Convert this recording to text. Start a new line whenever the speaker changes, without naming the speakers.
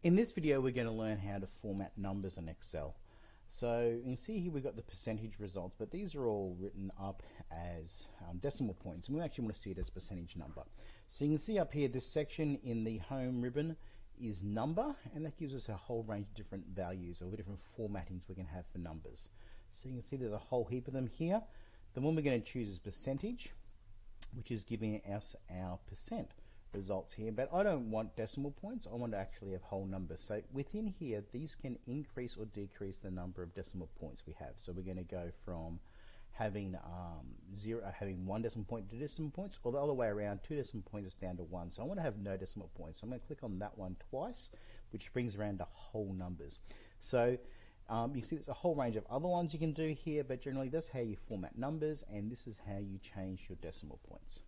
In this video, we're going to learn how to format numbers in Excel. So you can see here we've got the percentage results, but these are all written up as um, decimal points, and we actually want to see it as percentage number. So you can see up here, this section in the home ribbon is number, and that gives us a whole range of different values or different formattings we can have for numbers. So you can see there's a whole heap of them here. The one we're going to choose is percentage, which is giving us our percent results here, but I don't want decimal points. I want to actually have whole numbers. So within here, these can increase or decrease the number of decimal points we have. So we're going to go from having um, zero, uh, having one decimal point to decimal points, or the other way around, two decimal points is down to one. So I want to have no decimal points. So I'm going to click on that one twice, which brings around to whole numbers. So um, you see there's a whole range of other ones you can do here, but generally that's how you format numbers, and this is how you change your decimal points.